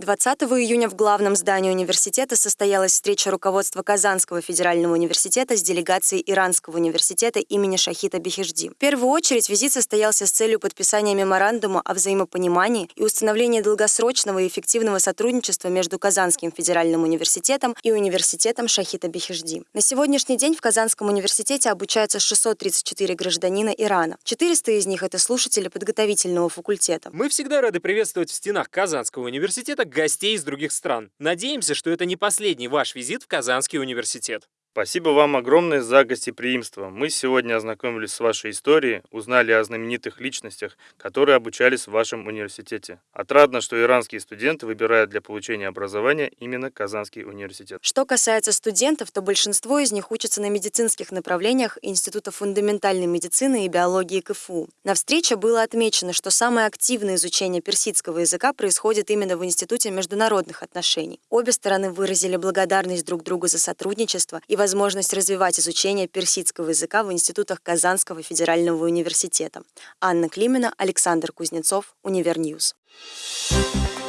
20 июня в главном здании университета состоялась встреча руководства Казанского федерального университета с делегацией Иранского университета имени Шахита Бехежди. В первую очередь визит состоялся с целью подписания меморандума о взаимопонимании и установления долгосрочного и эффективного сотрудничества между Казанским федеральным университетом и университетом Шахита Бехежди. На сегодняшний день в Казанском университете обучаются 634 гражданина Ирана. 400 из них – это слушатели подготовительного факультета. Мы всегда рады приветствовать в стенах Казанского университета гостей из других стран. Надеемся, что это не последний ваш визит в Казанский университет. Спасибо вам огромное за гостеприимство. Мы сегодня ознакомились с вашей историей, узнали о знаменитых личностях, которые обучались в вашем университете. Отрадно, что иранские студенты выбирают для получения образования именно Казанский университет. Что касается студентов, то большинство из них учатся на медицинских направлениях Института фундаментальной медицины и биологии КФУ. На встрече было отмечено, что самое активное изучение персидского языка происходит именно в Институте международных отношений. Обе стороны выразили благодарность друг другу за сотрудничество и возможность развивать изучение персидского языка в институтах Казанского федерального университета. Анна Климина, Александр Кузнецов, Univer News. Thank you